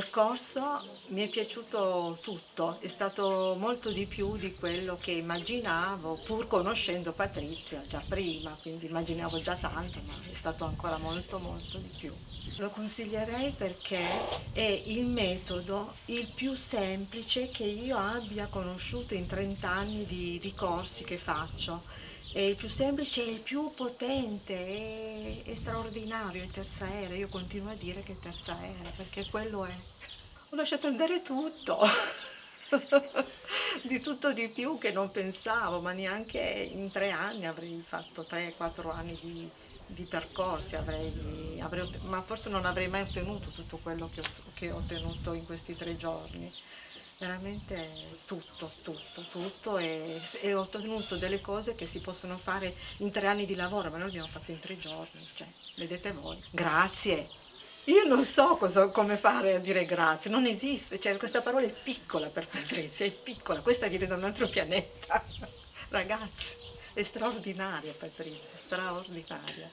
Nel corso mi è piaciuto tutto, è stato molto di più di quello che immaginavo, pur conoscendo Patrizia già prima, quindi immaginavo già tanto, ma è stato ancora molto molto di più. Lo consiglierei perché è il metodo il più semplice che io abbia conosciuto in 30 anni di, di corsi che faccio. È il più semplice e il più potente, è, è straordinario, è terza era, io continuo a dire che è terza era, perché quello è. Ho lasciato andare tutto, di tutto di più che non pensavo, ma neanche in tre anni avrei fatto tre, quattro anni di, di percorsi, avrei, avrei, ma forse non avrei mai ottenuto tutto quello che ho, che ho ottenuto in questi tre giorni. Veramente tutto, tutto, tutto e, e, ho ottenuto delle cose che si possono fare in tre anni di lavoro, ma noi abbiamo fatto in tre giorni, cioè, vedete voi. Grazie. Io non so cosa, come fare a dire grazie, non esiste, cioè, questa parola è piccola per Patrizia, è piccola, questa viene da un altro pianeta. Ragazzi, è straordinaria Patrizia, straordinaria.